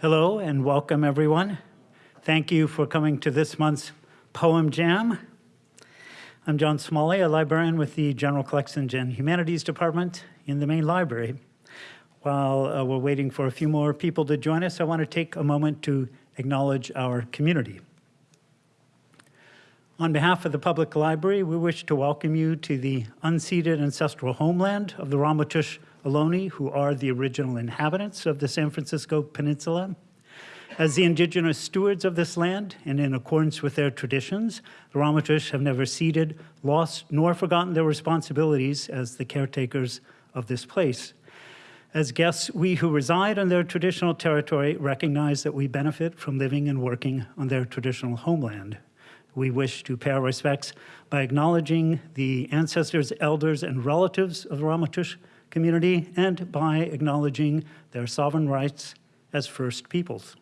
Hello and welcome everyone. Thank you for coming to this month's Poem Jam. I'm John Smalley, a librarian with the General Collections and Humanities Department in the main library. While uh, we're waiting for a few more people to join us, I want to take a moment to acknowledge our community. On behalf of the Public Library, we wish to welcome you to the unceded ancestral homeland of the Ramaytush Ohlone, who are the original inhabitants of the San Francisco Peninsula. As the indigenous stewards of this land, and in accordance with their traditions, the Ramaytush have never ceded, lost, nor forgotten their responsibilities as the caretakers of this place. As guests, we who reside on their traditional territory recognize that we benefit from living and working on their traditional homeland. We wish to pay our respects by acknowledging the ancestors, elders, and relatives of the Ramaytush community and by acknowledging their sovereign rights as First Peoples.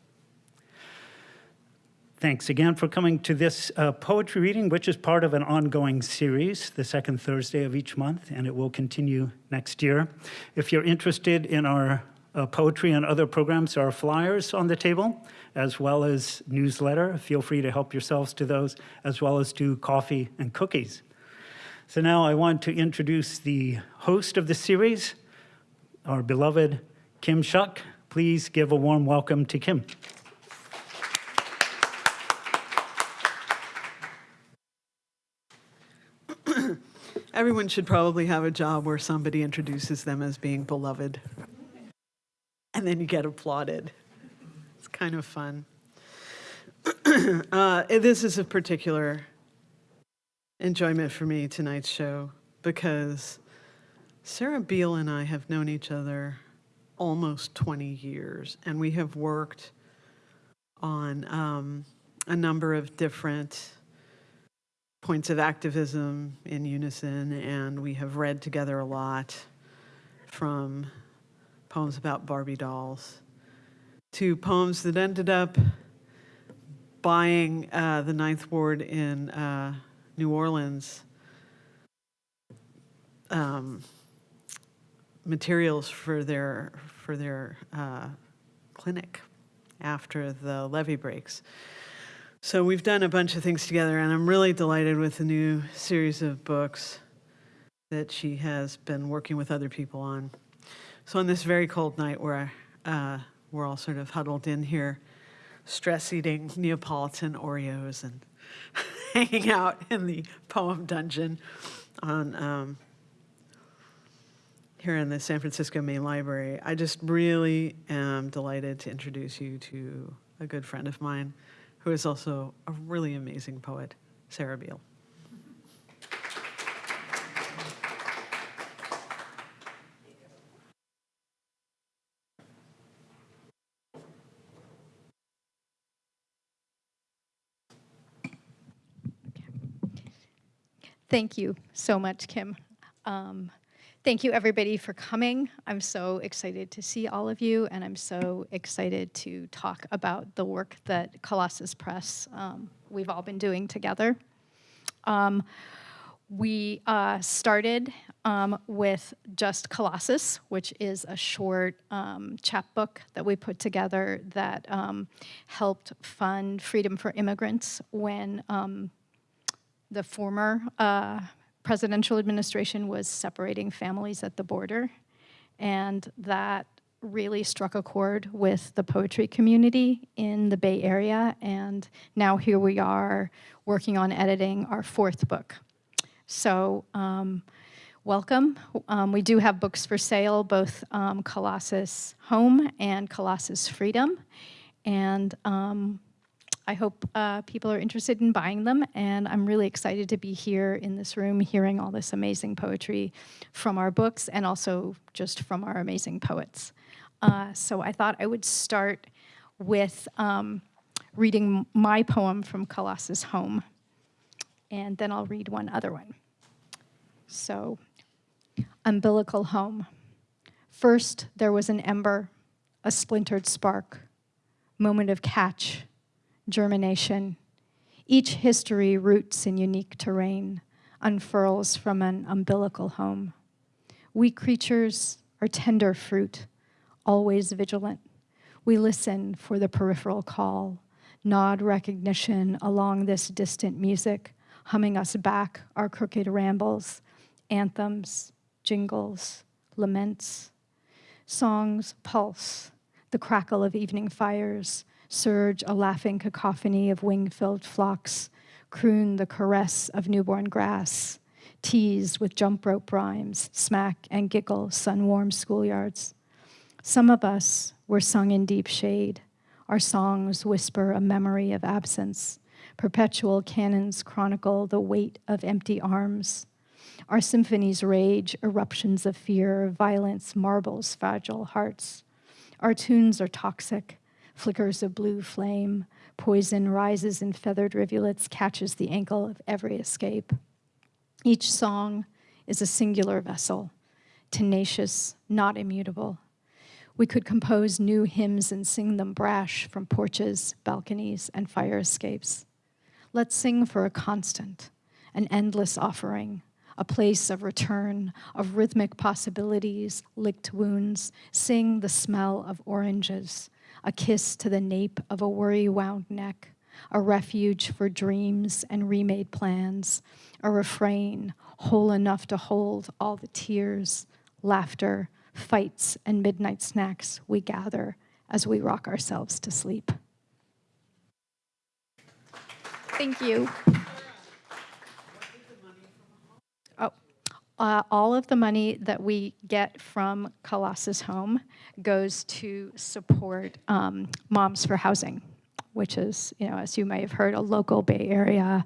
Thanks again for coming to this uh, poetry reading, which is part of an ongoing series, the second Thursday of each month, and it will continue next year. If you're interested in our uh, poetry and other programs, there are flyers on the table, as well as newsletter. Feel free to help yourselves to those, as well as to coffee and cookies. So now I want to introduce the host of the series, our beloved Kim Shuck. Please give a warm welcome to Kim. Everyone should probably have a job where somebody introduces them as being beloved. And then you get applauded. It's kind of fun. uh, this is a particular enjoyment for me, tonight's show, because Sarah Beal and I have known each other almost 20 years, and we have worked on um, a number of different points of activism in unison, and we have read together a lot from poems about Barbie dolls to poems that ended up buying uh, the Ninth Ward in uh, New Orleans um, materials for their for their uh, clinic after the levee breaks. So we've done a bunch of things together, and I'm really delighted with the new series of books that she has been working with other people on. So on this very cold night where uh, we're all sort of huddled in here, stress eating Neapolitan Oreos and hanging out in the poem dungeon on um, here in the San Francisco Main Library. I just really am delighted to introduce you to a good friend of mine, who is also a really amazing poet, Sarah Beal. Thank you so much, Kim. Um, Thank you everybody for coming. I'm so excited to see all of you and I'm so excited to talk about the work that Colossus Press, um, we've all been doing together. Um, we uh, started um, with just Colossus, which is a short um, chapbook that we put together that um, helped fund Freedom for Immigrants when um, the former uh, presidential administration was separating families at the border, and that really struck a chord with the poetry community in the Bay Area, and now here we are working on editing our fourth book. So um, welcome. Um, we do have books for sale, both um, Colossus Home and Colossus Freedom, and um, I hope uh, people are interested in buying them, and I'm really excited to be here in this room hearing all this amazing poetry from our books and also just from our amazing poets. Uh, so I thought I would start with um, reading my poem from Colossus Home, and then I'll read one other one. So, umbilical home. First, there was an ember, a splintered spark, moment of catch, germination. Each history roots in unique terrain, unfurls from an umbilical home. We creatures are tender fruit, always vigilant. We listen for the peripheral call, nod recognition along this distant music, humming us back our crooked rambles, anthems, jingles, laments. Songs pulse, the crackle of evening fires, surge a laughing cacophony of wing-filled flocks, croon the caress of newborn grass, tease with jump rope rhymes, smack and giggle sun-warm schoolyards. Some of us were sung in deep shade. Our songs whisper a memory of absence. Perpetual cannons chronicle the weight of empty arms. Our symphonies rage eruptions of fear, violence marbles fragile hearts. Our tunes are toxic, flickers of blue flame, poison rises in feathered rivulets, catches the ankle of every escape. Each song is a singular vessel, tenacious, not immutable. We could compose new hymns and sing them brash from porches, balconies, and fire escapes. Let's sing for a constant, an endless offering, a place of return, of rhythmic possibilities, licked wounds. Sing the smell of oranges, a kiss to the nape of a worry-wound neck, a refuge for dreams and remade plans, a refrain whole enough to hold all the tears, laughter, fights, and midnight snacks we gather as we rock ourselves to sleep. Thank you. Uh, all of the money that we get from Colossus Home goes to support um, Moms for Housing, which is, you know, as you may have heard, a local Bay Area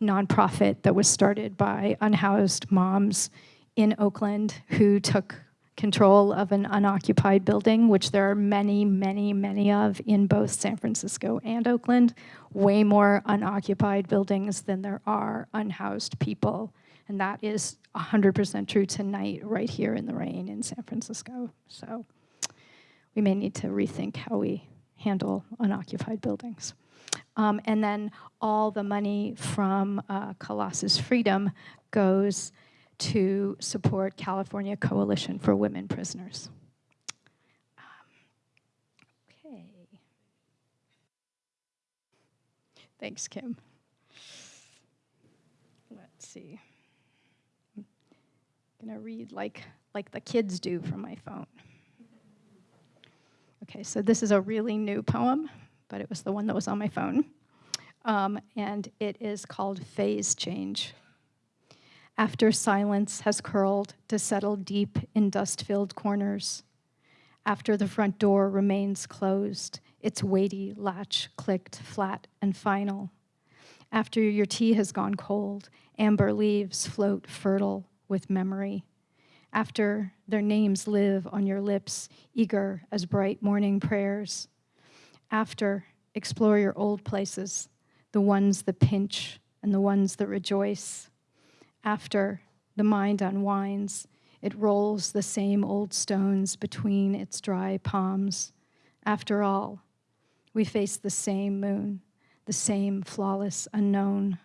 nonprofit that was started by unhoused moms in Oakland who took control of an unoccupied building, which there are many, many, many of in both San Francisco and Oakland, way more unoccupied buildings than there are unhoused people. And that is 100% true tonight, right here in the rain in San Francisco. So we may need to rethink how we handle unoccupied buildings. Um, and then all the money from uh, Colossus Freedom goes to support California Coalition for Women Prisoners. Um, okay. Thanks, Kim. Let's see. I'm gonna read like like the kids do from my phone. Okay, so this is a really new poem, but it was the one that was on my phone. Um, and it is called Phase Change. After silence has curled to settle deep in dust-filled corners, after the front door remains closed, its weighty latch clicked flat and final, after your tea has gone cold, amber leaves float fertile with memory, after their names live on your lips, eager as bright morning prayers. After, explore your old places, the ones that pinch and the ones that rejoice. After, the mind unwinds, it rolls the same old stones between its dry palms. After all, we face the same moon, the same flawless unknown.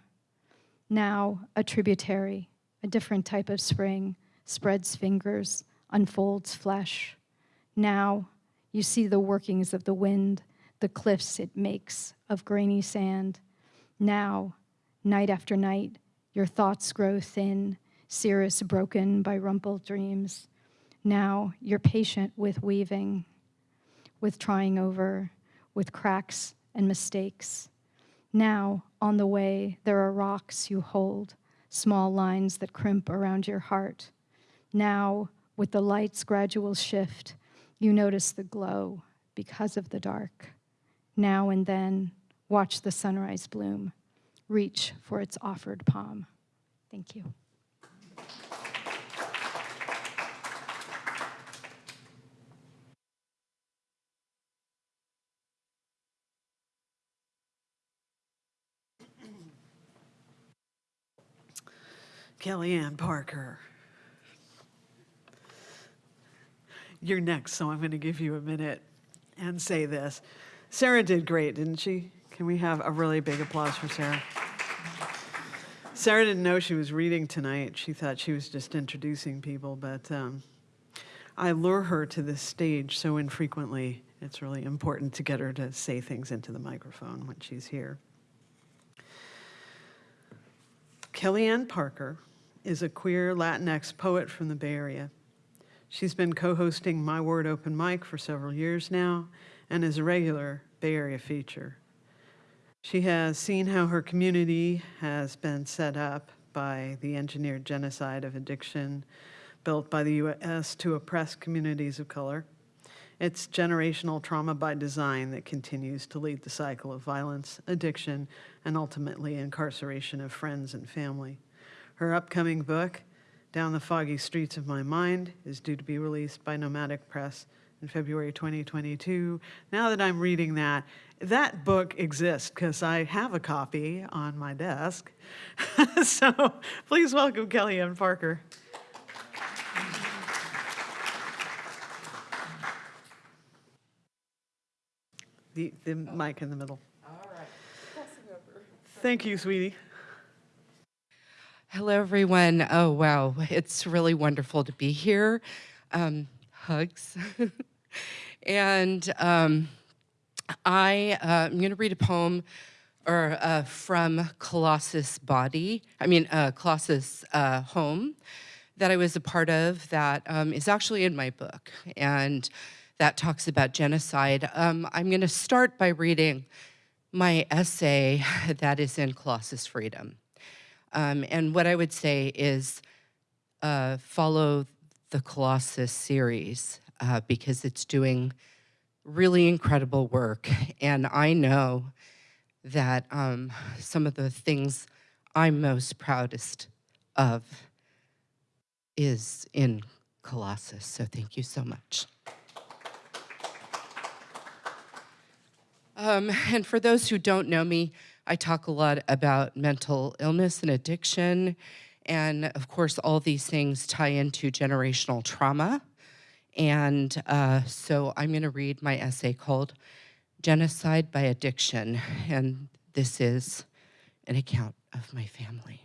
Now, a tributary, different type of spring, spreads fingers, unfolds flesh. Now you see the workings of the wind, the cliffs it makes of grainy sand. Now, night after night, your thoughts grow thin, cirrus broken by rumpled dreams. Now you're patient with weaving, with trying over, with cracks and mistakes. Now, on the way, there are rocks you hold, small lines that crimp around your heart. Now, with the light's gradual shift, you notice the glow because of the dark. Now and then, watch the sunrise bloom. Reach for its offered palm. Thank you. Kellyanne Parker. You're next, so I'm going to give you a minute and say this. Sarah did great, didn't she? Can we have a really big applause for Sarah? Sarah didn't know she was reading tonight. She thought she was just introducing people, but um, I lure her to this stage so infrequently, it's really important to get her to say things into the microphone when she's here. Kellyanne Parker is a queer Latinx poet from the Bay Area. She's been co-hosting My Word Open Mic for several years now and is a regular Bay Area feature. She has seen how her community has been set up by the engineered genocide of addiction built by the U.S. to oppress communities of color. It's generational trauma by design that continues to lead the cycle of violence, addiction, and ultimately incarceration of friends and family. Her upcoming book, Down the Foggy Streets of My Mind, is due to be released by Nomadic Press in February 2022. Now that I'm reading that, that book exists because I have a copy on my desk. so please welcome Kellyanne Parker. The, the mic in the middle. All right. Thank you, sweetie. Hello, everyone. Oh, wow. It's really wonderful to be here. Um, hugs. and um, I, uh, I'm going to read a poem or uh, from Colossus Body, I mean, uh, Colossus uh, Home, that I was a part of that um, is actually in my book. And that talks about genocide. Um, I'm going to start by reading my essay that is in Colossus Freedom. Um, and what I would say is uh, follow the Colossus series uh, because it's doing really incredible work. And I know that um, some of the things I'm most proudest of is in Colossus. So thank you so much. Um, and for those who don't know me, I talk a lot about mental illness and addiction. And of course, all these things tie into generational trauma. And uh, so I'm going to read my essay called Genocide by Addiction. And this is an account of my family.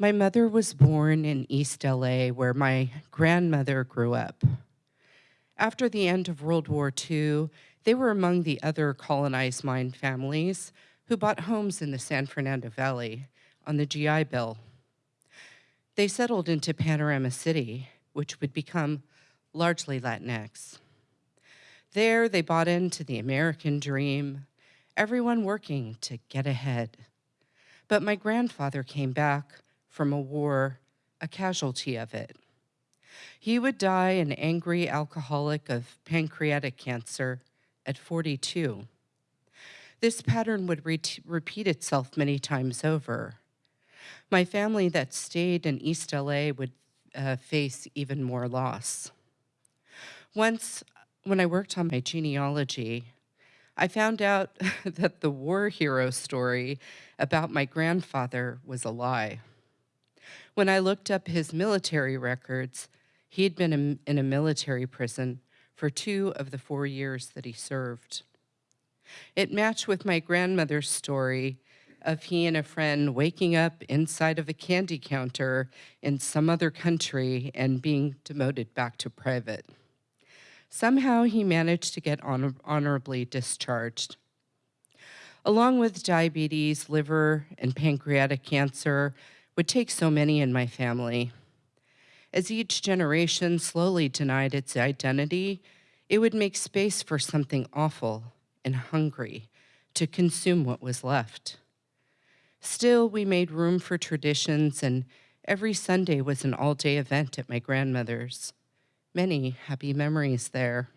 My mother was born in East LA, where my grandmother grew up. After the end of World War II, they were among the other colonized mine families who bought homes in the San Fernando Valley on the GI Bill. They settled into Panorama City, which would become largely Latinx. There, they bought into the American dream, everyone working to get ahead. But my grandfather came back from a war, a casualty of it. He would die an angry alcoholic of pancreatic cancer at 42. This pattern would re repeat itself many times over. My family that stayed in East LA would uh, face even more loss. Once, when I worked on my genealogy, I found out that the war hero story about my grandfather was a lie. When I looked up his military records, he had been in a military prison for two of the four years that he served. It matched with my grandmother's story of he and a friend waking up inside of a candy counter in some other country and being demoted back to private. Somehow he managed to get honor honorably discharged. Along with diabetes, liver, and pancreatic cancer would take so many in my family. As each generation slowly denied its identity, it would make space for something awful and hungry to consume what was left. Still, we made room for traditions, and every Sunday was an all day event at my grandmother's. Many happy memories there.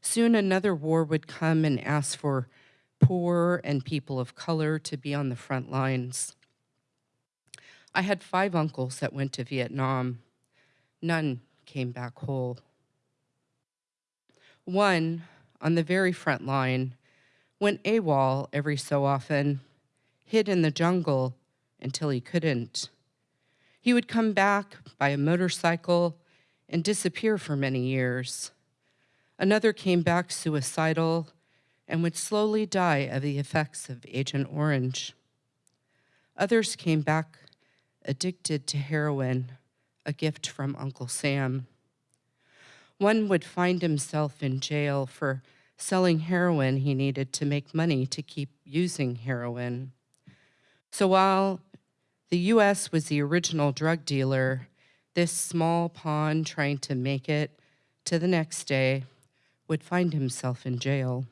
Soon another war would come and ask for poor and people of color to be on the front lines. I had five uncles that went to Vietnam. None came back whole. One, on the very front line, went AWOL every so often, hid in the jungle until he couldn't. He would come back by a motorcycle and disappear for many years. Another came back suicidal and would slowly die of the effects of Agent Orange. Others came back addicted to heroin, a gift from Uncle Sam. One would find himself in jail for selling heroin he needed to make money to keep using heroin. So while the US was the original drug dealer, this small pawn trying to make it to the next day would find himself in jail.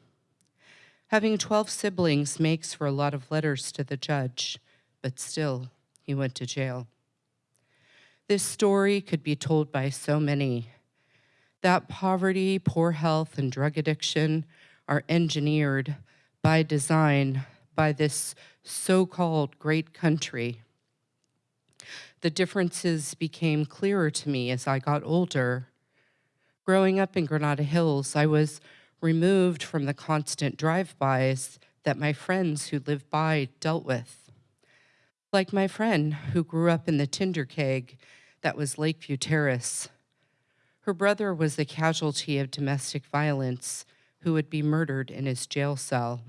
Having 12 siblings makes for a lot of letters to the judge, but still, he went to jail. This story could be told by so many. That poverty, poor health, and drug addiction are engineered by design by this so called great country. The differences became clearer to me as I got older. Growing up in Granada Hills, I was removed from the constant drive-bys that my friends who lived by dealt with. Like my friend who grew up in the tinder keg that was Lakeview Terrace. Her brother was the casualty of domestic violence who would be murdered in his jail cell.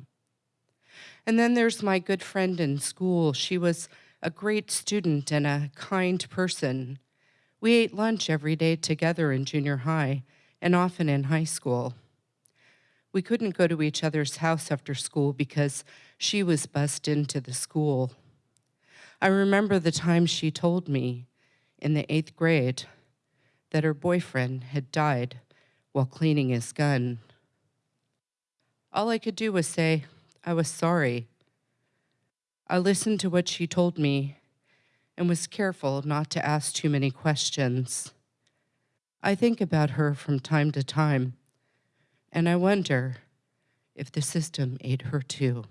And then there's my good friend in school. She was a great student and a kind person. We ate lunch every day together in junior high and often in high school. We couldn't go to each other's house after school because she was bussed into the school. I remember the time she told me in the eighth grade that her boyfriend had died while cleaning his gun. All I could do was say, I was sorry. I listened to what she told me and was careful not to ask too many questions. I think about her from time to time, and I wonder if the system ate her too.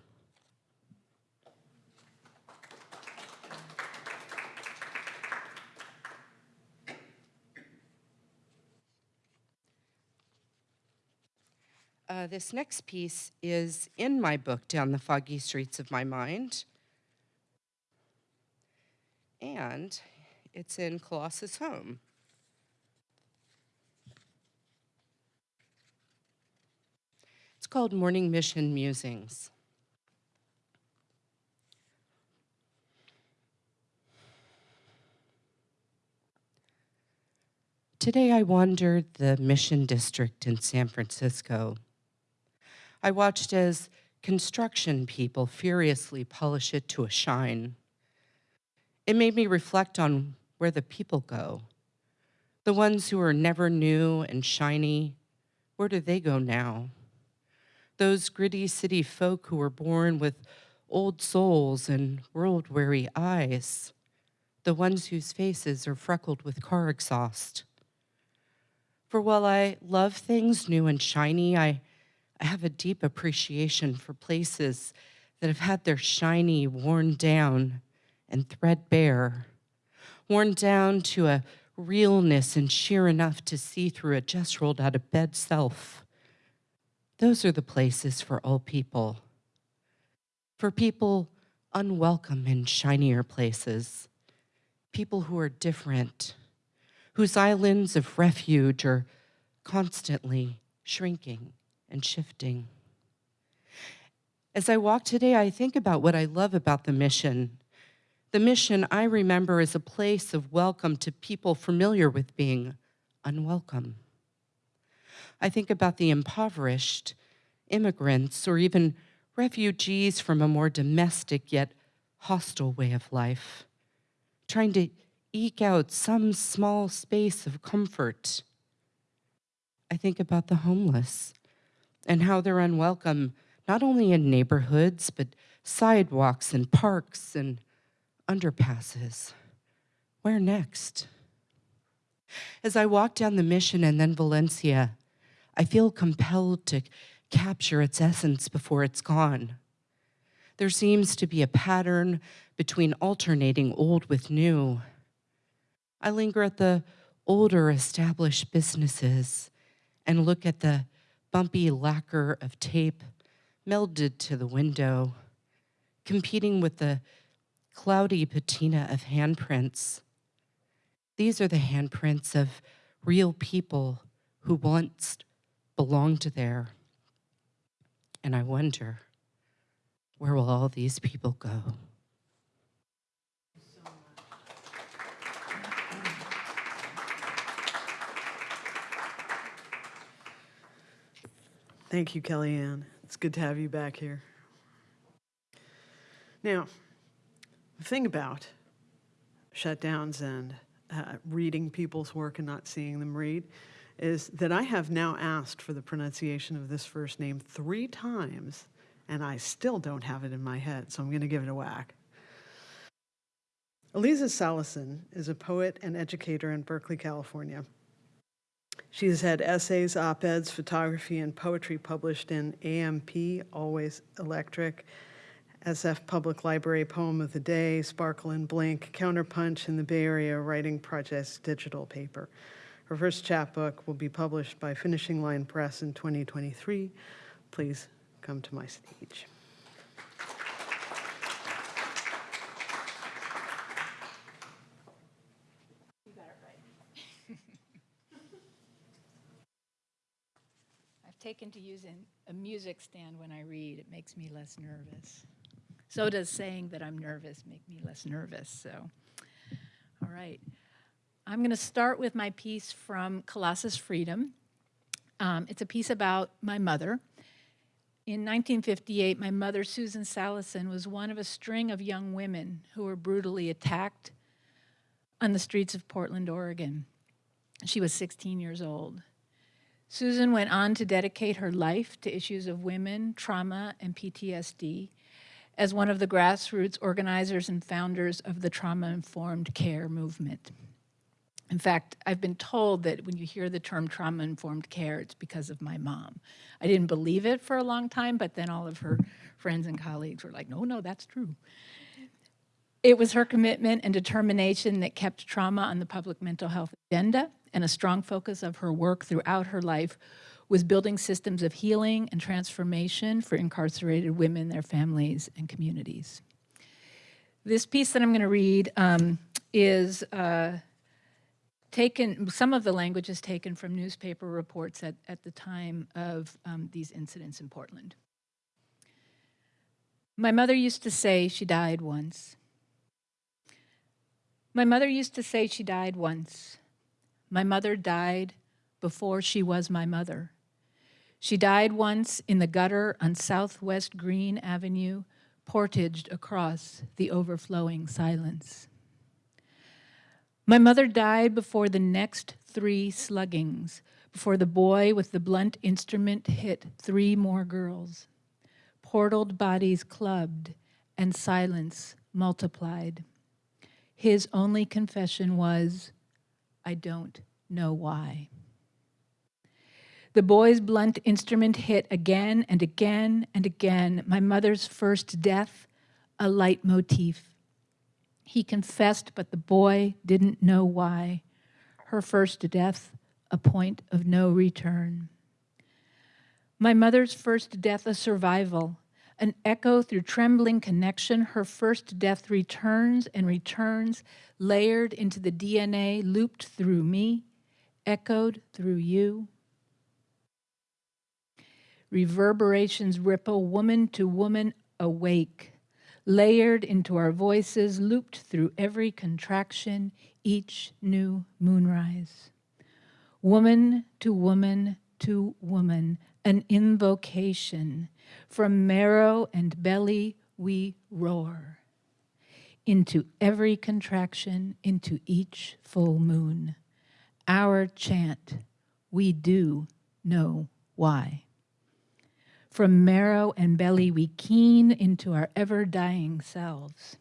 Uh, this next piece is in my book, Down the Foggy Streets of My Mind. And it's in Colossus Home. It's called Morning Mission Musings. Today I wandered the Mission District in San Francisco. I watched as construction people furiously polish it to a shine. It made me reflect on where the people go. The ones who are never new and shiny, where do they go now? Those gritty city folk who were born with old souls and world-weary eyes, the ones whose faces are freckled with car exhaust. For while I love things new and shiny, I I have a deep appreciation for places that have had their shiny worn down and threadbare, worn down to a realness and sheer enough to see through a just rolled out of bed self. Those are the places for all people. For people unwelcome in shinier places, people who are different, whose islands of refuge are constantly shrinking and shifting. As I walk today, I think about what I love about the mission. The mission I remember is a place of welcome to people familiar with being unwelcome. I think about the impoverished, immigrants, or even refugees from a more domestic yet hostile way of life, trying to eke out some small space of comfort. I think about the homeless, and how they're unwelcome, not only in neighborhoods, but sidewalks and parks and underpasses. Where next? As I walk down the mission and then Valencia, I feel compelled to capture its essence before it's gone. There seems to be a pattern between alternating old with new. I linger at the older established businesses and look at the bumpy lacquer of tape melded to the window, competing with the cloudy patina of handprints. These are the handprints of real people who once belonged to there. And I wonder, where will all these people go? Thank you, Kellyanne. It's good to have you back here. Now, the thing about shutdowns and uh, reading people's work and not seeing them read is that I have now asked for the pronunciation of this first name three times, and I still don't have it in my head, so I'm going to give it a whack. Eliza Salasin is a poet and educator in Berkeley, California. She has had essays, op-eds, photography, and poetry published in AMP, Always Electric, SF Public Library Poem of the Day, Sparkle and Blink, Counterpunch, and the Bay Area Writing Project's digital paper. Her first chapbook will be published by Finishing Line Press in 2023. Please come to my stage. I've taken to using a music stand when I read. It makes me less nervous. So does saying that I'm nervous make me less nervous. So, all right. I'm going to start with my piece from Colossus Freedom. Um, it's a piece about my mother. In 1958, my mother, Susan Salasin, was one of a string of young women who were brutally attacked on the streets of Portland, Oregon. She was 16 years old. Susan went on to dedicate her life to issues of women, trauma, and PTSD as one of the grassroots organizers and founders of the trauma-informed care movement. In fact, I've been told that when you hear the term trauma-informed care, it's because of my mom. I didn't believe it for a long time, but then all of her friends and colleagues were like, no, no, that's true. It was her commitment and determination that kept trauma on the public mental health agenda, and a strong focus of her work throughout her life was building systems of healing and transformation for incarcerated women, their families, and communities. This piece that I'm going to read um, is uh, taken, some of the language is taken from newspaper reports at, at the time of um, these incidents in Portland. My mother used to say she died once. My mother used to say she died once. My mother died before she was my mother. She died once in the gutter on Southwest Green Avenue, portaged across the overflowing silence. My mother died before the next three sluggings, before the boy with the blunt instrument hit three more girls. Portaled bodies clubbed and silence multiplied. His only confession was, I don't know why. The boy's blunt instrument hit again and again and again, my mother's first death, a leitmotif. He confessed, but the boy didn't know why. Her first death, a point of no return. My mother's first death, a survival, an echo through trembling connection. Her first death returns and returns, layered into the DNA, looped through me, echoed through you. Reverberations ripple woman to woman awake, layered into our voices, looped through every contraction, each new moonrise. Woman to woman to woman, an invocation. From marrow and belly we roar. Into every contraction, into each full moon. Our chant, we do know why. From marrow and belly we keen into our ever-dying selves.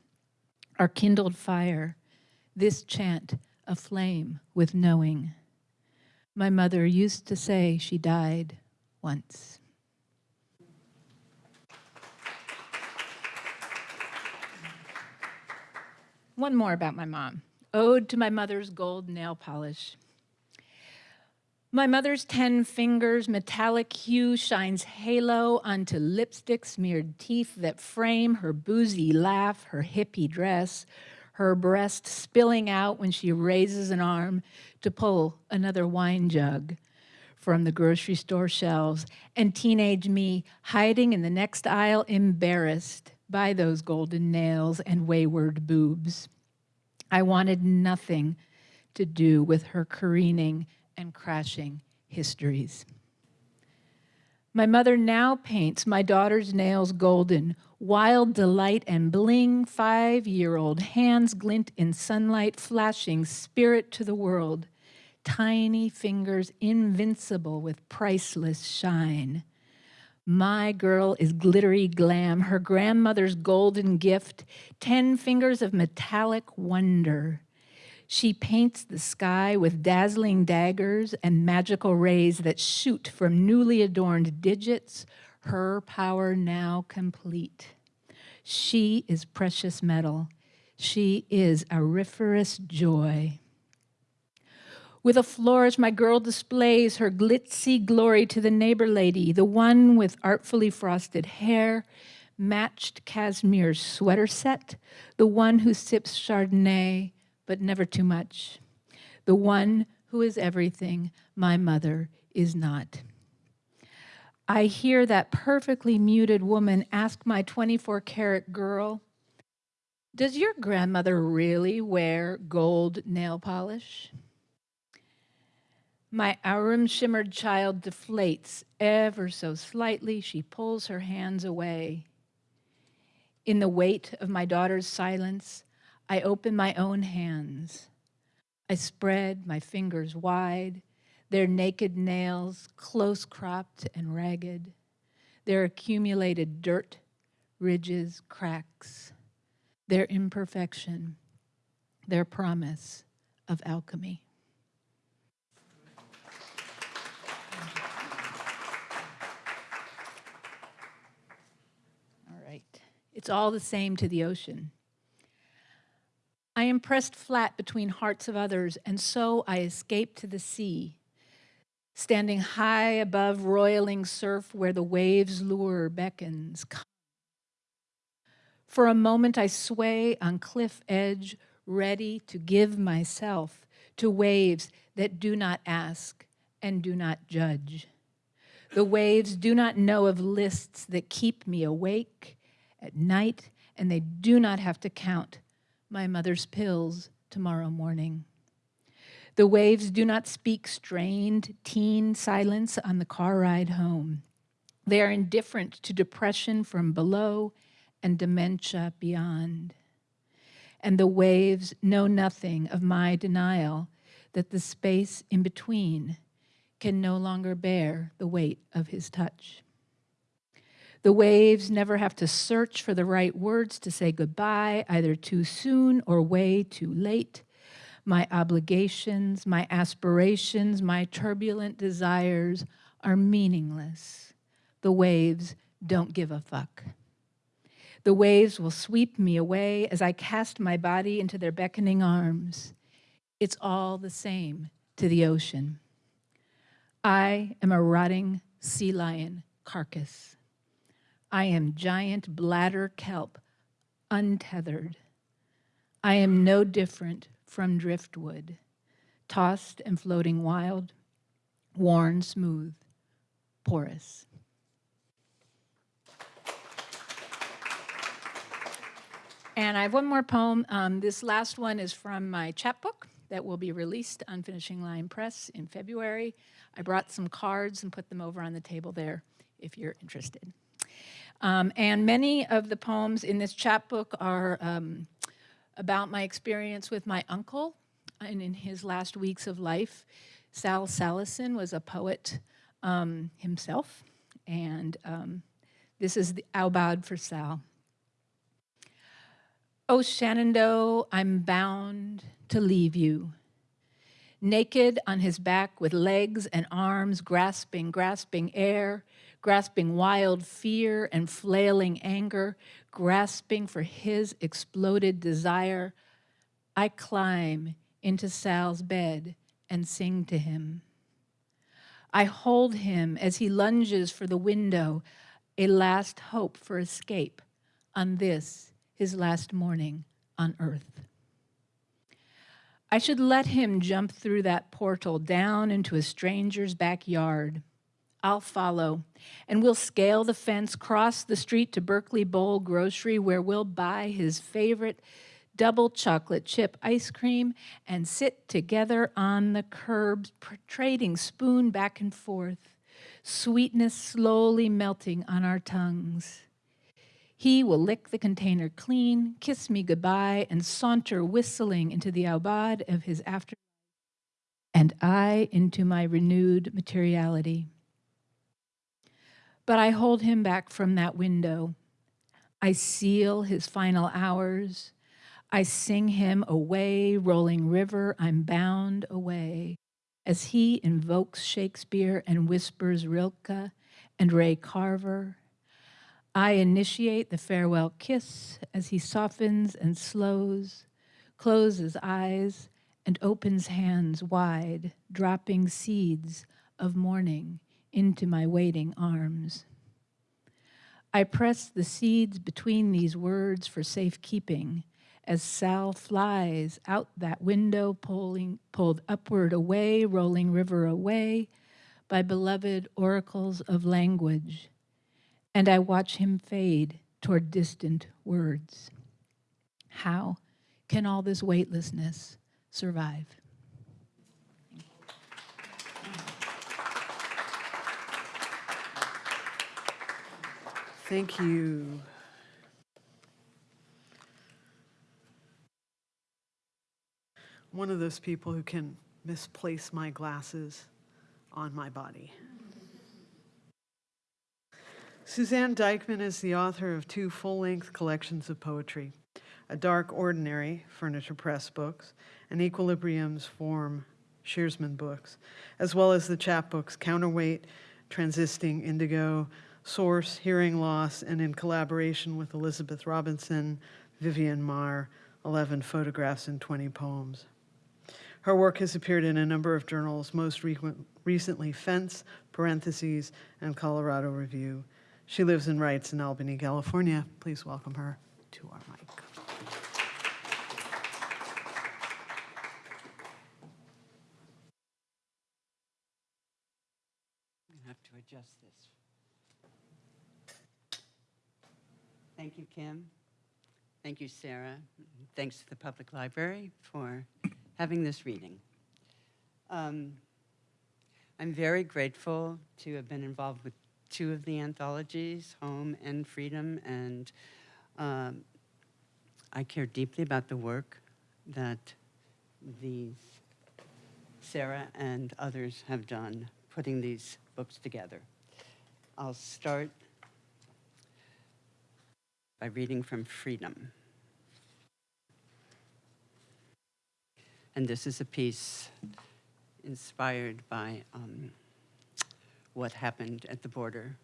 Our kindled fire, this chant aflame with knowing. My mother used to say she died once. One more about my mom. Ode to my mother's gold nail polish. My mother's 10 fingers metallic hue shines halo onto lipstick smeared teeth that frame her boozy laugh, her hippie dress, her breast spilling out when she raises an arm to pull another wine jug from the grocery store shelves, and teenage me hiding in the next aisle, embarrassed by those golden nails and wayward boobs. I wanted nothing to do with her careening and crashing histories. My mother now paints my daughter's nails golden, wild delight and bling, five year old hands glint in sunlight, flashing spirit to the world, tiny fingers invincible with priceless shine. My girl is glittery glam, her grandmother's golden gift, 10 fingers of metallic wonder. She paints the sky with dazzling daggers and magical rays that shoot from newly adorned digits, her power now complete. She is precious metal. She is auriferous joy. With a flourish, my girl displays her glitzy glory to the neighbor lady, the one with artfully frosted hair, matched cashmere sweater set, the one who sips Chardonnay, but never too much, the one who is everything my mother is not. I hear that perfectly muted woman ask my 24 karat girl, Does your grandmother really wear gold nail polish? My aurum shimmered child deflates ever so slightly. She pulls her hands away. In the weight of my daughter's silence, I open my own hands. I spread my fingers wide, their naked nails close cropped and ragged, their accumulated dirt, ridges, cracks, their imperfection, their promise of alchemy. All right. It's all the same to the ocean. I am pressed flat between hearts of others, and so I escape to the sea, standing high above roiling surf where the waves lure beckons. For a moment I sway on cliff edge, ready to give myself to waves that do not ask and do not judge. The waves do not know of lists that keep me awake at night, and they do not have to count my mother's pills tomorrow morning. The waves do not speak strained teen silence on the car ride home. They are indifferent to depression from below and dementia beyond. And the waves know nothing of my denial that the space in between can no longer bear the weight of his touch. The waves never have to search for the right words to say goodbye, either too soon or way too late. My obligations, my aspirations, my turbulent desires are meaningless. The waves don't give a fuck. The waves will sweep me away as I cast my body into their beckoning arms. It's all the same to the ocean. I am a rotting sea lion carcass. I am giant bladder kelp, untethered. I am no different from driftwood, tossed and floating wild, worn smooth, porous. And I have one more poem. Um, this last one is from my chapbook that will be released on Finishing Line Press in February. I brought some cards and put them over on the table there if you're interested. Um, and many of the poems in this chapbook are um, about my experience with my uncle and in his last weeks of life. Sal Salasin was a poet um, himself, and um, this is the Aubade for Sal. Oh, Shenandoah, I'm bound to leave you. Naked on his back with legs and arms grasping, grasping air, grasping wild fear and flailing anger, grasping for his exploded desire, I climb into Sal's bed and sing to him. I hold him as he lunges for the window, a last hope for escape on this, his last morning on earth. I should let him jump through that portal down into a stranger's backyard. I'll follow, and we'll scale the fence, cross the street to Berkeley Bowl Grocery, where we'll buy his favorite double chocolate chip ice cream and sit together on the curb, trading spoon back and forth. sweetness slowly melting on our tongues. He will lick the container clean, kiss me goodbye, and saunter whistling into the aubade of his after, and I into my renewed materiality. But I hold him back from that window. I seal his final hours. I sing him away, rolling river, I'm bound away, as he invokes Shakespeare and whispers Rilke and Ray Carver. I initiate the farewell kiss as he softens and slows, closes eyes, and opens hands wide, dropping seeds of morning into my waiting arms. I press the seeds between these words for safekeeping as Sal flies out that window, pulling, pulled upward away, rolling river away by beloved oracles of language. And I watch him fade toward distant words. How can all this weightlessness survive? Thank you. One of those people who can misplace my glasses on my body. Susanne Dyckman is the author of two full length collections of poetry A Dark Ordinary, Furniture Press books, and Equilibrium's Form, Shearsman books, as well as the chapbooks Counterweight, Transiting Indigo, Source, Hearing Loss, and in collaboration with Elizabeth Robinson, Vivian Marr, 11 photographs and 20 poems. Her work has appeared in a number of journals, most recently Fence, Parentheses, and Colorado Review. She lives and writes in Albany, California. Please welcome her to our mic. Have to adjust this. Thank you, Kim. Thank you, Sarah. Thanks to the Public Library for having this reading. Um, I'm very grateful to have been involved with two of the anthologies, Home and Freedom, and um, I care deeply about the work that these Sarah and others have done putting these books together. I'll start by reading from Freedom. And this is a piece inspired by um, what happened at the border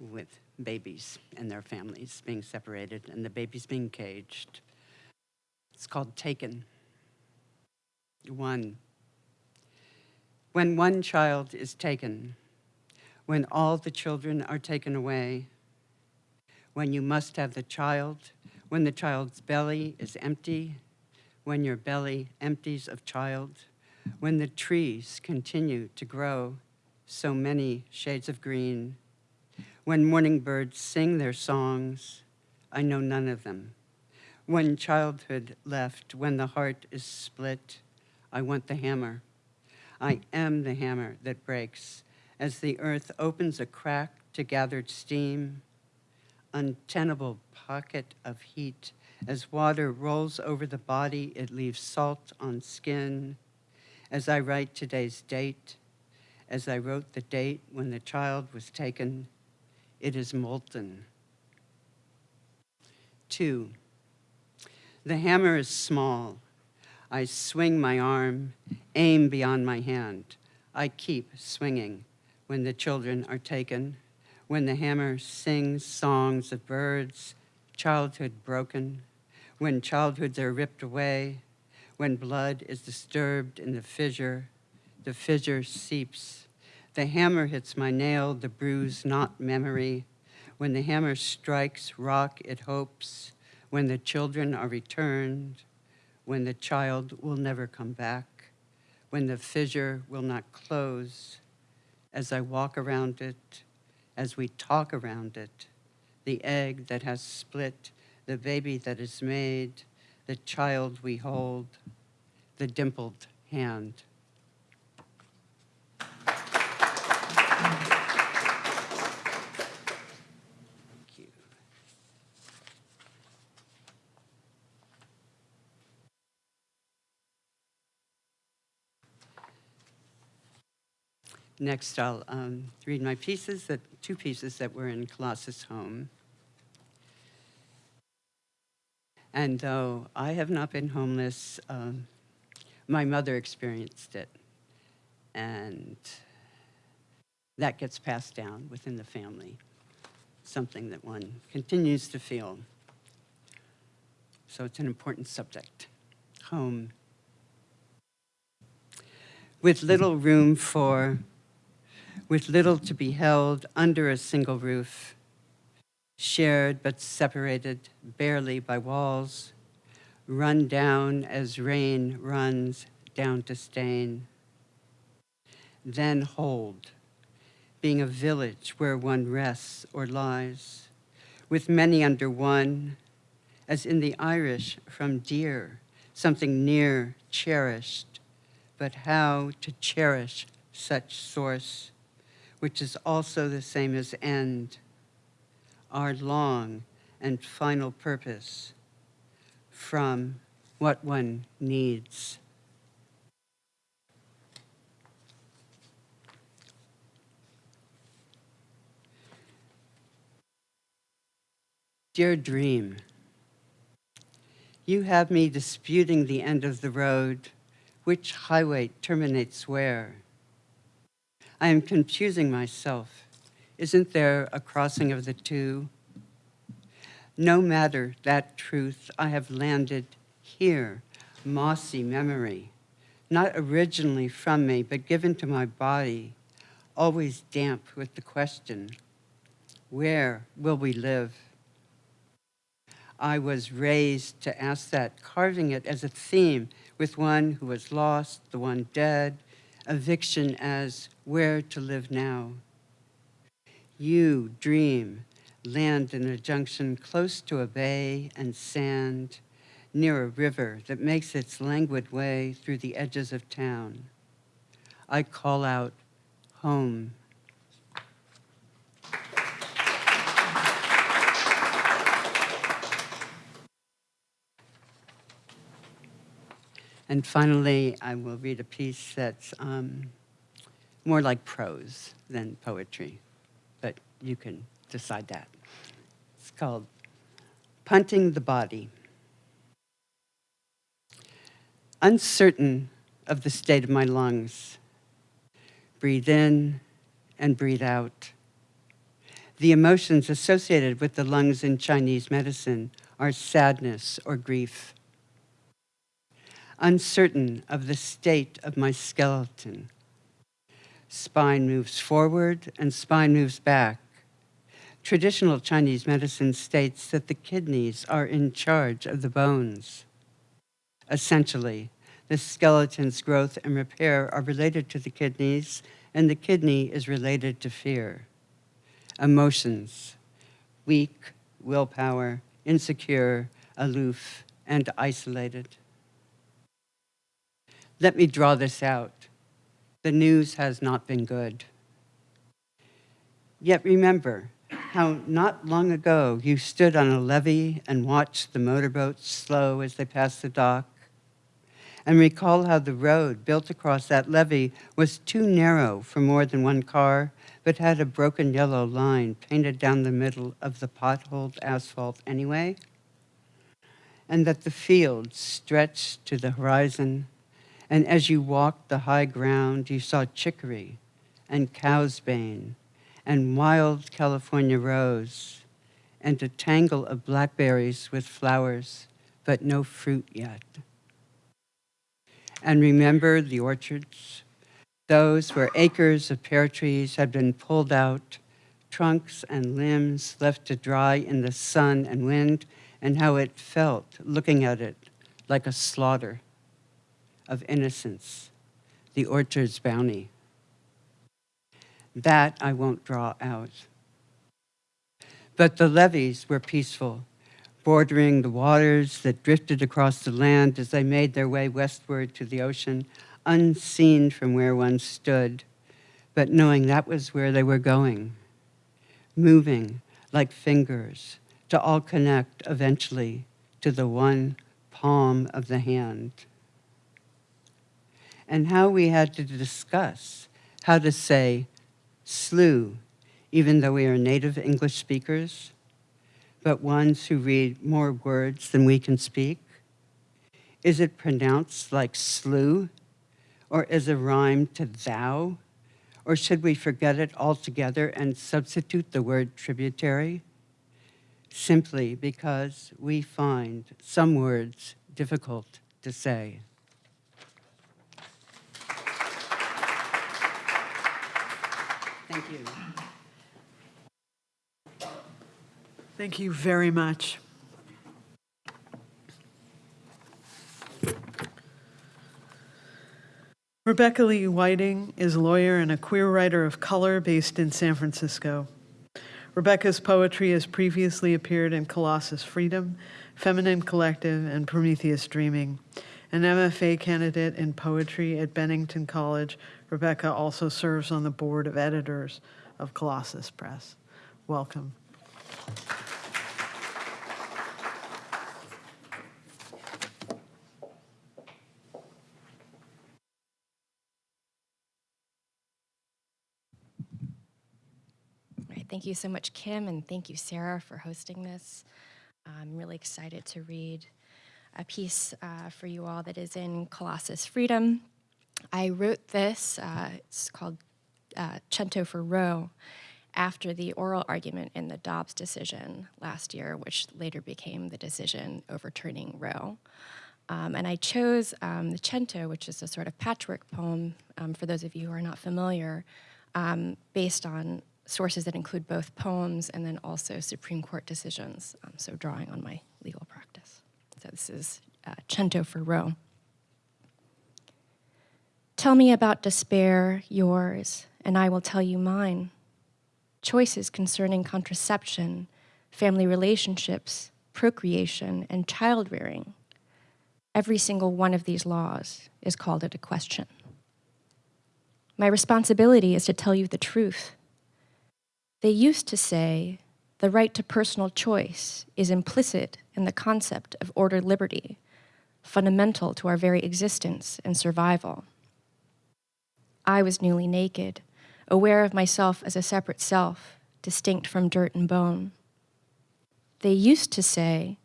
with babies and their families being separated and the babies being caged. It's called Taken. One. When one child is taken, when all the children are taken away, when you must have the child, when the child's belly is empty, when your belly empties of child, when the trees continue to grow so many shades of green, when morning birds sing their songs, I know none of them. When childhood left, when the heart is split, I want the hammer. I am the hammer that breaks as the earth opens a crack to gathered steam, untenable pocket of heat as water rolls over the body, it leaves salt on skin. As I write today's date, as I wrote the date when the child was taken, it is molten. Two, the hammer is small. I swing my arm, aim beyond my hand. I keep swinging when the children are taken, when the hammer sings songs of birds, childhood broken, when childhoods are ripped away, when blood is disturbed in the fissure, the fissure seeps. The hammer hits my nail, the bruise not memory. When the hammer strikes rock, it hopes. When the children are returned, when the child will never come back, when the fissure will not close. As I walk around it, as we talk around it, the egg that has split the baby that is made, the child we hold, the dimpled hand. Next, I'll um, read my pieces, that, two pieces that were in Colossus Home. And though I have not been homeless, um, my mother experienced it. And that gets passed down within the family, something that one continues to feel. So it's an important subject. Home. With little room for, with little to be held under a single roof, shared but separated barely by walls, run down as rain runs down to stain. Then hold, being a village where one rests or lies, with many under one, as in the Irish from dear, something near, cherished, but how to cherish such source, which is also the same as end, our long and final purpose from what one needs. Dear dream, you have me disputing the end of the road, which highway terminates where. I am confusing myself. Isn't there a crossing of the two? No matter that truth, I have landed here, mossy memory, not originally from me, but given to my body, always damp with the question, where will we live? I was raised to ask that, carving it as a theme with one who was lost, the one dead, eviction as where to live now. You dream, land in a junction close to a bay and sand, near a river that makes its languid way through the edges of town. I call out, home. And finally, I will read a piece that's um, more like prose than poetry, but you can decide that. It's called Punting the Body. Uncertain of the state of my lungs, breathe in and breathe out. The emotions associated with the lungs in Chinese medicine are sadness or grief uncertain of the state of my skeleton. Spine moves forward and spine moves back. Traditional Chinese medicine states that the kidneys are in charge of the bones. Essentially, the skeleton's growth and repair are related to the kidneys, and the kidney is related to fear. Emotions, weak, willpower, insecure, aloof, and isolated. Let me draw this out. The news has not been good. Yet remember how not long ago you stood on a levee and watched the motorboats slow as they passed the dock. And recall how the road built across that levee was too narrow for more than one car, but had a broken yellow line painted down the middle of the potholed asphalt anyway. And that the fields stretched to the horizon and as you walked the high ground, you saw chicory and cow's bane and wild California rose and a tangle of blackberries with flowers, but no fruit yet. And remember the orchards, those where acres of pear trees had been pulled out, trunks and limbs left to dry in the sun and wind, and how it felt looking at it like a slaughter of innocence, the orchard's bounty. That I won't draw out. But the levees were peaceful, bordering the waters that drifted across the land as they made their way westward to the ocean, unseen from where one stood, but knowing that was where they were going, moving like fingers to all connect eventually to the one palm of the hand and how we had to discuss how to say slew, even though we are native English speakers, but ones who read more words than we can speak? Is it pronounced like slew, or is a rhyme to thou? Or should we forget it altogether and substitute the word tributary? Simply because we find some words difficult to say. Thank you. Thank you very much. Rebecca Lee Whiting is a lawyer and a queer writer of color based in San Francisco. Rebecca's poetry has previously appeared in Colossus Freedom, Feminine Collective, and Prometheus Dreaming. An MFA candidate in poetry at Bennington College, Rebecca also serves on the board of editors of Colossus Press. Welcome. Thank you so much, Kim, and thank you, Sarah, for hosting this. I'm really excited to read a piece uh, for you all that is in Colossus Freedom. I wrote this, uh, it's called uh, Cento for Roe, after the oral argument in the Dobbs decision last year, which later became the decision overturning Roe. Um, and I chose um, the Cento, which is a sort of patchwork poem, um, for those of you who are not familiar, um, based on sources that include both poems and then also Supreme Court decisions, um, so drawing on my legal practice. So this is uh, Cento for Roe. Tell me about despair, yours, and I will tell you mine. Choices concerning contraception, family relationships, procreation, and child rearing. Every single one of these laws is called into question. My responsibility is to tell you the truth. They used to say the right to personal choice is implicit in the concept of ordered liberty, fundamental to our very existence and survival. I was newly naked, aware of myself as a separate self, distinct from dirt and bone. They used to say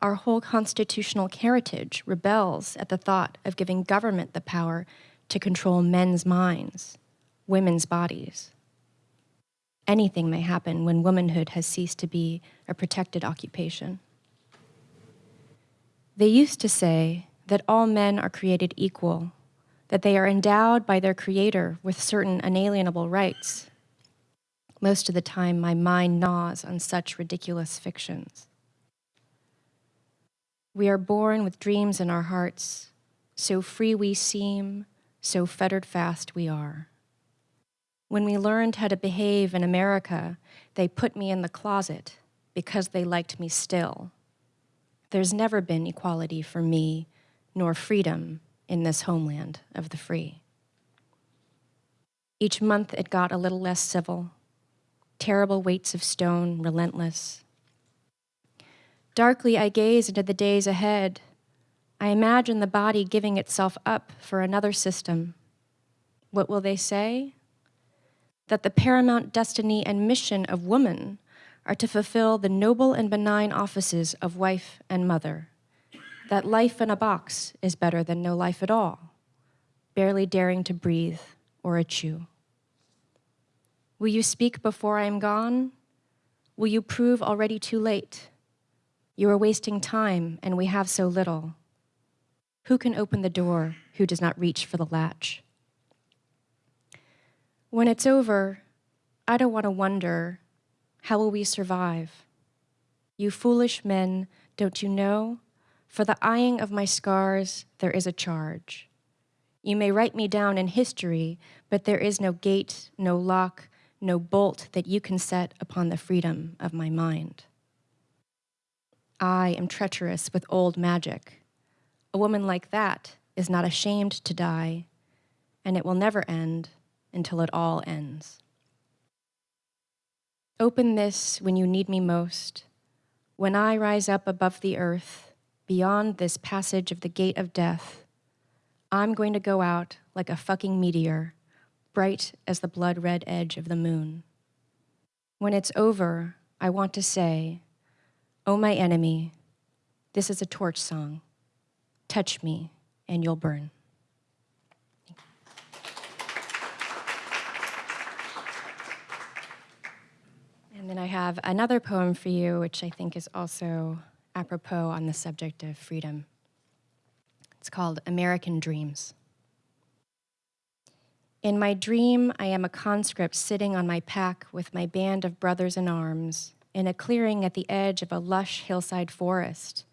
our whole constitutional heritage rebels at the thought of giving government the power to control men's minds, women's bodies. Anything may happen when womanhood has ceased to be a protected occupation. They used to say that all men are created equal, that they are endowed by their creator with certain unalienable rights. Most of the time, my mind gnaws on such ridiculous fictions. We are born with dreams in our hearts, so free we seem, so fettered fast we are. When we learned how to behave in America, they put me in the closet because they liked me still. There's never been equality for me, nor freedom in this homeland of the free. Each month it got a little less civil, terrible weights of stone, relentless. Darkly I gaze into the days ahead. I imagine the body giving itself up for another system. What will they say? That the paramount destiny and mission of woman are to fulfill the noble and benign offices of wife and mother. That life in a box is better than no life at all, barely daring to breathe or a chew. Will you speak before I am gone? Will you prove already too late? You are wasting time, and we have so little. Who can open the door who does not reach for the latch? When it's over, I don't want to wonder how will we survive? You foolish men, don't you know? For the eyeing of my scars, there is a charge. You may write me down in history, but there is no gate, no lock, no bolt that you can set upon the freedom of my mind. I am treacherous with old magic. A woman like that is not ashamed to die, and it will never end until it all ends. Open this when you need me most, when I rise up above the earth, beyond this passage of the gate of death. I'm going to go out like a fucking meteor, bright as the blood red edge of the moon. When it's over, I want to say, Oh, my enemy, this is a torch song. Touch me, and you'll burn. And then I have another poem for you, which I think is also apropos on the subject of freedom. It's called American Dreams. In my dream, I am a conscript sitting on my pack with my band of brothers in arms in a clearing at the edge of a lush hillside forest,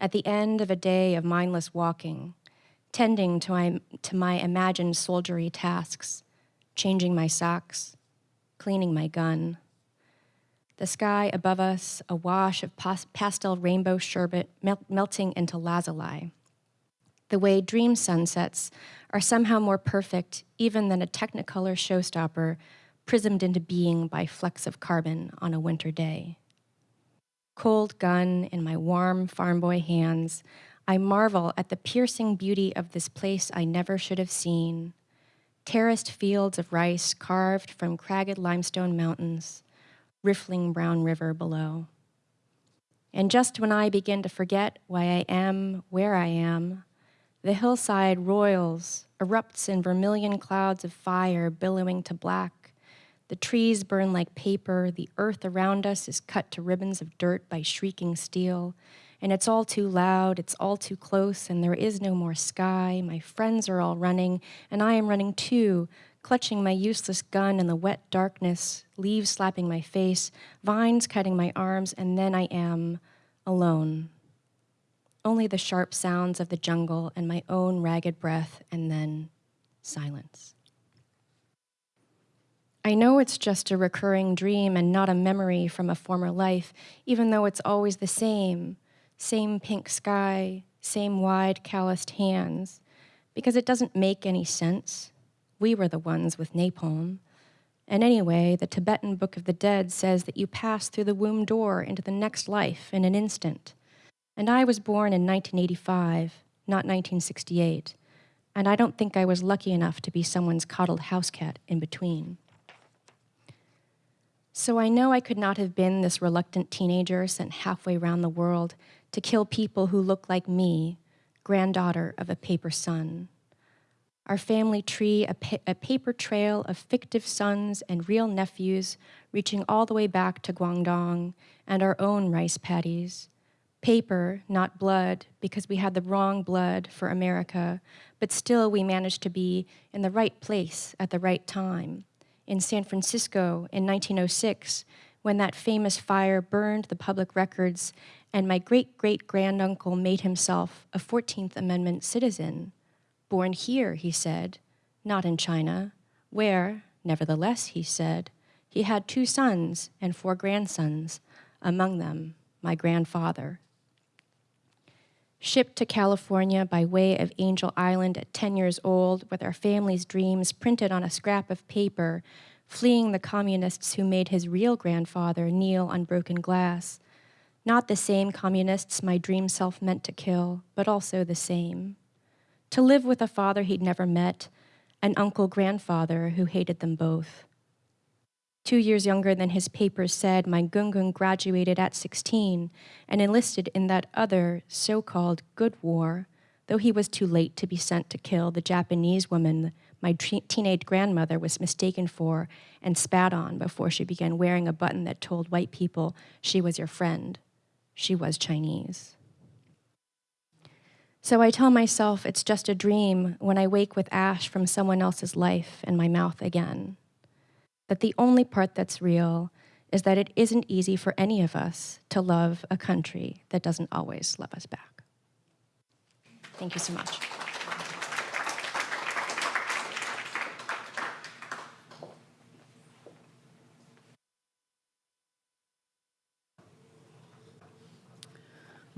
at the end of a day of mindless walking, tending to my, to my imagined soldiery tasks, changing my socks, cleaning my gun. The sky above us, a wash of pas- pastel rainbow sherbet mel- melting into lazuli. The way dream sunsets are somehow more perfect even than a technicolor showstopper prismed into being by flecks of carbon on a winter day. Cold gun in my warm farm boy hands, I marvel at the piercing beauty of this place I never should have seen. Terraced fields of rice carved from cragged limestone mountains, riffling brown river below. And just when I begin to forget why I am where I am, the hillside roils, erupts in vermilion clouds of fire billowing to black. The trees burn like paper, the earth around us is cut to ribbons of dirt by shrieking steel, and it's all too loud, it's all too close, and there is no more sky. My friends are all running, and I am running too, clutching my useless gun in the wet darkness, leaves slapping my face, vines cutting my arms, and then I am alone. Only the sharp sounds of the jungle and my own ragged breath, and then silence. I know it's just a recurring dream and not a memory from a former life, even though it's always the same same pink sky, same wide, calloused hands, because it doesn't make any sense. We were the ones with napalm. And anyway, the Tibetan Book of the Dead says that you pass through the womb door into the next life in an instant. And I was born in 1985, not 1968, and I don't think I was lucky enough to be someone's coddled house cat in between. So I know I could not have been this reluctant teenager sent halfway around the world to kill people who look like me, granddaughter of a paper son. Our family tree, a, pa- a paper trail of fictive sons and real nephews reaching all the way back to Guangdong, and our own rice paddies. Paper, not blood, because we had the wrong blood for America, but still we managed to be in the right place at the right time. In San Francisco in 1906, when that famous fire burned the public records and my great great granduncle made himself a 14th Amendment citizen. Born here, he said, not in China, where, nevertheless, he said, he had two sons and four grandsons, among them my grandfather. Shipped to California by way of Angel Island at 10 years old, with our family's dreams printed on a scrap of paper, fleeing the communists who made his real grandfather kneel on broken glass, not the same communists my dream self meant to kill, but also the same. To live with a father he'd never met, an uncle grandfather who hated them both. Two years younger than his papers said, my Gungun graduated at 16 and enlisted in that other so called good war, though he was too late to be sent to kill the Japanese woman my teenage grandmother was mistaken for and spat on before she began wearing a button that told white people she was your friend she was Chinese. So I tell myself it's just a dream when I wake with ash from someone else's life in my mouth again. That the only part that's real is that it isn't easy for any of us to love a country that doesn't always love us back. Thank you so much.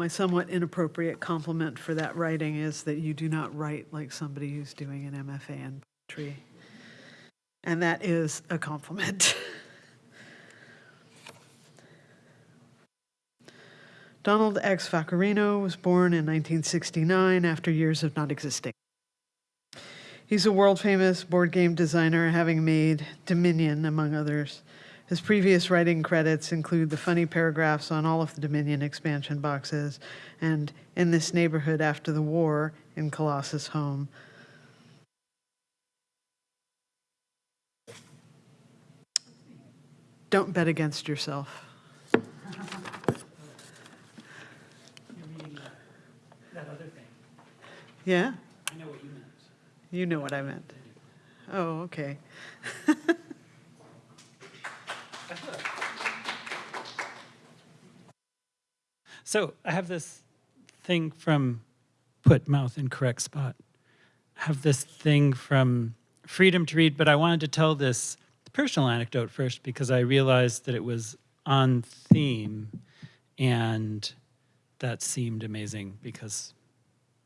My somewhat inappropriate compliment for that writing is that you do not write like somebody who's doing an MFA in poetry. And that is a compliment. Donald X. Vaccarino was born in 1969 after years of not existing. He's a world famous board game designer, having made Dominion, among others. His previous writing credits include the funny paragraphs on all of the Dominion expansion boxes and In This Neighborhood After the War in Colossus Home. Don't bet against yourself. That other thing, Yeah? I know what you meant. You know what I meant. Oh, okay. So I have this thing from put mouth in correct spot. I have this thing from freedom to read, but I wanted to tell this personal anecdote first because I realized that it was on theme and that seemed amazing because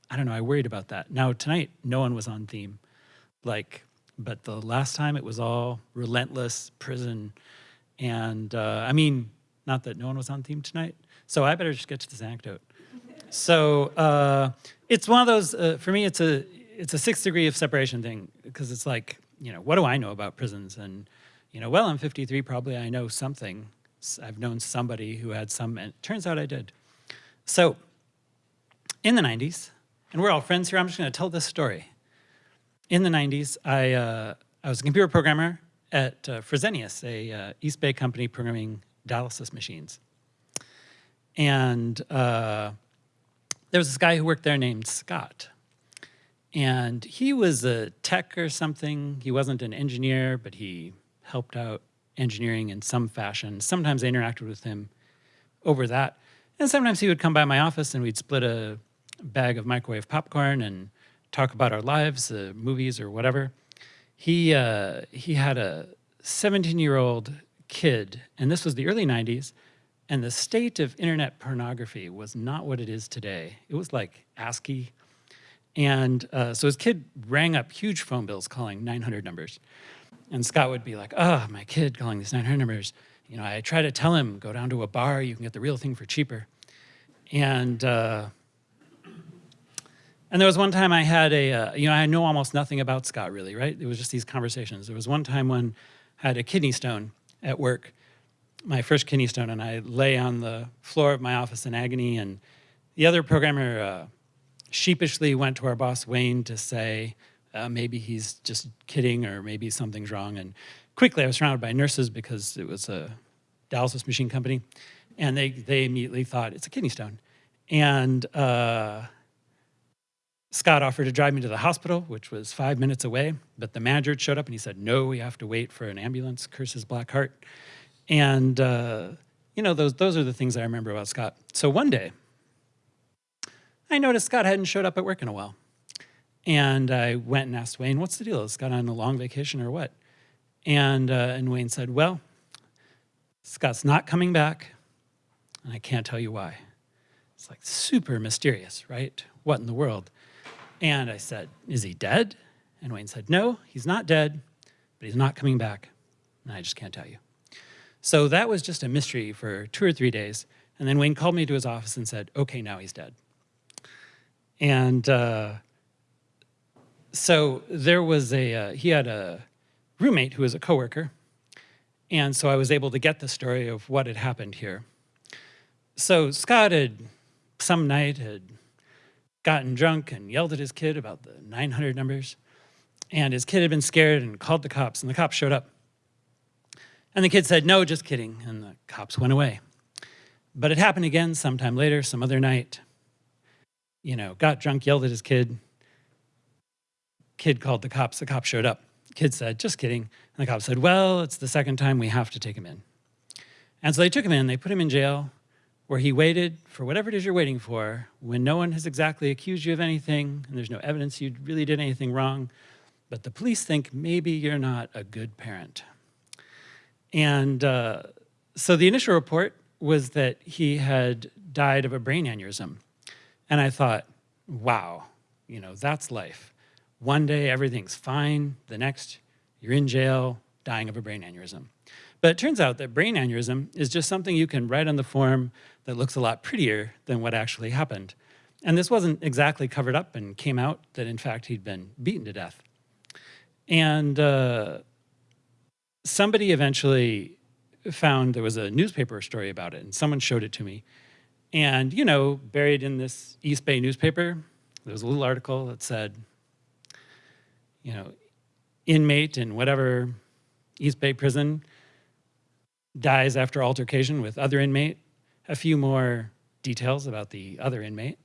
I don't know, I worried about that. Now tonight no one was on theme. Like but the last time it was all relentless prison and uh, I mean not that no one was on theme tonight. So I better just get to this anecdote. So uh, it's one of those. Uh, for me, it's a it's a sixth degree of separation thing because it's like you know what do I know about prisons and you know well I'm 53 probably I know something. I've known somebody who had some and it turns out I did. So in the 90s, and we're all friends here. I'm just to tell this story. In the 90s, I uh, I was a computer programmer at uh, Fresenius, a uh, East Bay company programming dialysis machines. And uh, there was this guy who worked there named Scott. And he was a tech or something. He wasn't an engineer, but he helped out engineering in some fashion. Sometimes I interacted with him over that. And sometimes he would come by my office and we'd split a bag of microwave popcorn and talk about our lives, uh, movies or whatever. He, uh, he had a 17 year old kid, and this was the early 90s, and the state of internet pornography was not what it is today. It was like ASCII. And uh, so his kid rang up huge phone bills calling 900 numbers. And Scott would be like, oh, my kid calling these 900 numbers. You know, I try to tell him, go down to a bar, you can get the real thing for cheaper. And, uh, and there was one time I had a, uh, you know, I know almost nothing about Scott really, right? It was just these conversations. There was one time when I had a kidney stone at work, my first kidney stone, and I lay on the floor of my office in agony. And the other programmer uh, sheepishly went to our boss, Wayne, to say, uh, maybe he's just kidding or maybe something's wrong. And quickly I was surrounded by nurses because it was a dialysis machine company. And they, they immediately thought it's a kidney stone. And uh, Scott offered to drive me to the hospital, which was five minutes away, but the manager showed up and he said, no, we have to wait for an ambulance, curse his black heart. And, uh, you know, those, those are the things I remember about Scott. So one day, I noticed Scott hadn't showed up at work in a while. And I went and asked Wayne, what's the deal? Is Scott on a long vacation or what? And, uh, and Wayne said, well, Scott's not coming back, and I can't tell you why. It's like super mysterious, right? What in the world? And I said, Is he dead? And Wayne said, No, he's not dead, but he's not coming back. And I just can't tell you. So that was just a mystery for two or three days. And then Wayne called me to his office and said, Okay, now he's dead. And uh, so there was a, uh, he had a roommate who was a coworker. And so I was able to get the story of what had happened here. So Scott had, some night, had gotten drunk and yelled at his kid about the 900 numbers. And his kid had been scared and called the cops, and the cops showed up. And the kid said, no, just kidding, and the cops went away. But it happened again sometime later, some other night. You know, got drunk, yelled at his kid. Kid called the cops, the cops showed up. Kid said, just kidding. And the cops said, well, it's the second time we have to take him in. And so they took him in, they put him in jail, where he waited for whatever it is you're waiting for when no one has exactly accused you of anything and there's no evidence you really did anything wrong, but the police think maybe you're not a good parent. And uh, so the initial report was that he had died of a brain aneurysm. And I thought, wow, you know, that's life. One day everything's fine, the next you're in jail, dying of a brain aneurysm. But it turns out that brain aneurysm is just something you can write on the form that looks a lot prettier than what actually happened. And this wasn't exactly covered up and came out that in fact he'd been beaten to death. And uh, somebody eventually found there was a newspaper story about it, and someone showed it to me. And, you know, buried in this East Bay newspaper, there was a little article that said, you know, inmate in whatever East Bay prison dies after altercation with other inmate. A few more details about the other inmate.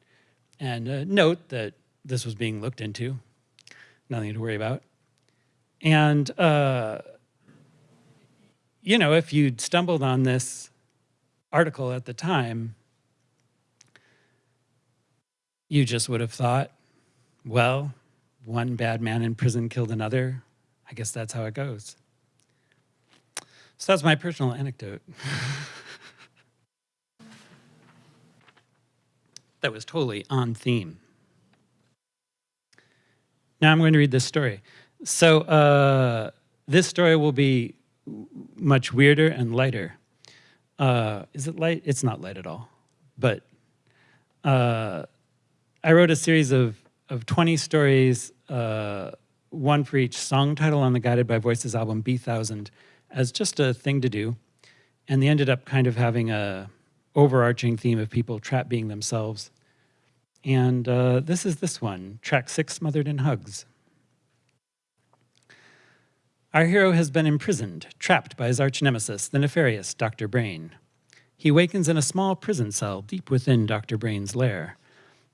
And a note that this was being looked into. Nothing to worry about. And, uh, you know, if you'd stumbled on this article at the time, you just would have thought, well, one bad man in prison killed another. I guess that's how it goes. So that's my personal anecdote. that was totally on theme. Now I'm going to read this story. So uh, this story will be much weirder and lighter. Uh, is it light? It's not light at all. But uh, I wrote a series of, of 20 stories, uh, one for each song title on the Guided by Voices album, Bee Thousand, as just a thing to do. And they ended up kind of having a overarching theme of people trapped being themselves. And uh, this is this one, track six, Smothered in Hugs. Our hero has been imprisoned, trapped by his arch nemesis, the nefarious Dr. Brain. He wakens in a small prison cell deep within Dr. Brain's lair.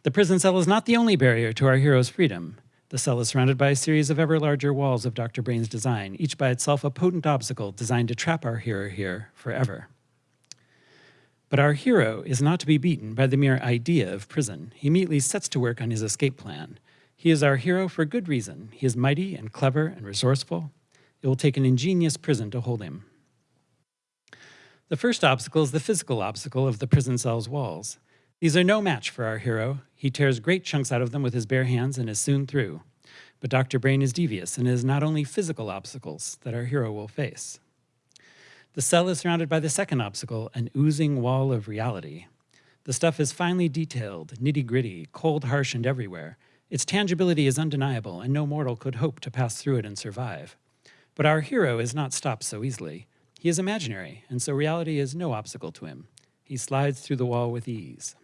The prison cell is not the only barrier to our hero's freedom. The cell is surrounded by a series of ever larger walls of Dr. Brain's design, each by itself a potent obstacle designed to trap our hero here forever. But our hero is not to be beaten by the mere idea of prison. He immediately sets to work on his escape plan. He is our hero for good reason. He is mighty and clever and resourceful. It will take an ingenious prison to hold him. The first obstacle is the physical obstacle of the prison cell's walls. These are no match for our hero. He tears great chunks out of them with his bare hands and is soon through. But Dr. Brain is devious and it is not only physical obstacles that our hero will face. The cell is surrounded by the second obstacle, an oozing wall of reality. The stuff is finely detailed, nitty gritty, cold, harsh, and everywhere. Its tangibility is undeniable, and no mortal could hope to pass through it and survive. But our hero is not stopped so easily. He is imaginary, and so reality is no obstacle to him. He slides through the wall with ease.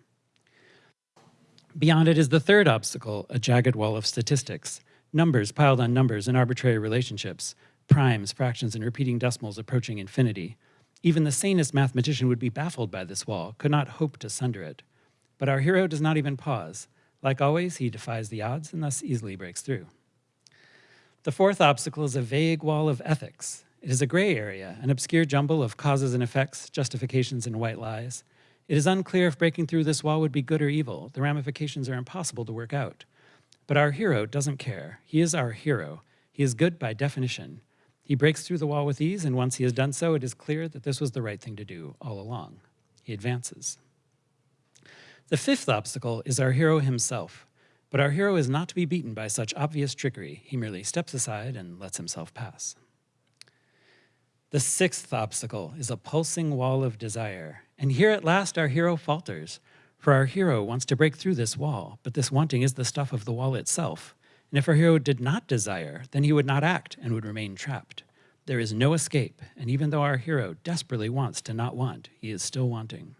Beyond it is the third obstacle, a jagged wall of statistics. Numbers piled on numbers in arbitrary relationships, primes, fractions, and repeating decimals approaching infinity. Even the sanest mathematician would be baffled by this wall, could not hope to sunder it. But our hero does not even pause. Like always, he defies the odds and thus easily breaks through. The fourth obstacle is a vague wall of ethics. It is a gray area, an obscure jumble of causes and effects, justifications and white lies. It is unclear if breaking through this wall would be good or evil. The ramifications are impossible to work out. But our hero doesn't care. He is our hero. He is good by definition. He breaks through the wall with ease, and once he has done so, it is clear that this was the right thing to do all along. He advances. The fifth obstacle is our hero himself. But our hero is not to be beaten by such obvious trickery. He merely steps aside and lets himself pass. The sixth obstacle is a pulsing wall of desire. And here at last our hero falters. For our hero wants to break through this wall, but this wanting is the stuff of the wall itself. And if our hero did not desire, then he would not act and would remain trapped. There is no escape, and even though our hero desperately wants to not want, he is still wanting.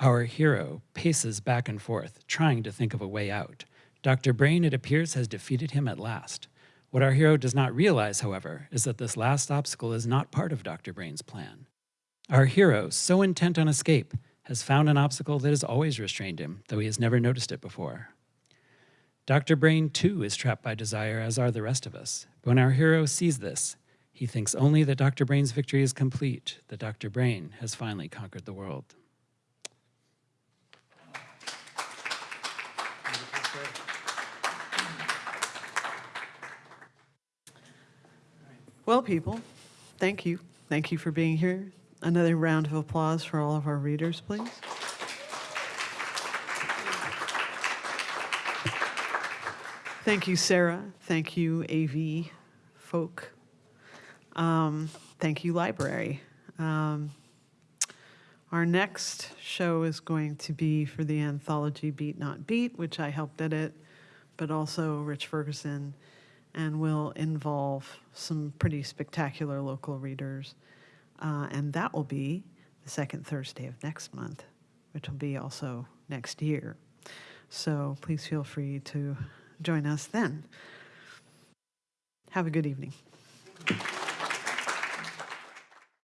Our hero paces back and forth, trying to think of a way out. Dr. Brain, it appears, has defeated him at last. What our hero does not realize, however, is that this last obstacle is not part of Dr. Brain's plan. Our hero, so intent on escape, has found an obstacle that has always restrained him, though he has never noticed it before. Dr. Brain, too, is trapped by desire, as are the rest of us. But when our hero sees this, he thinks only that Dr. Brain's victory is complete, that Dr. Brain has finally conquered the world. Well, people, thank you. Thank you for being here. Another round of applause for all of our readers, please. Thank you, Sarah. Thank you, AV folk. Um, thank you, library. Um, our next show is going to be for the anthology Beat Not Beat, which I helped edit, but also Rich Ferguson and will involve some pretty spectacular local readers. Uh, and that will be the second Thursday of next month, which will be also next year. So please feel free to join us then. Have a good evening.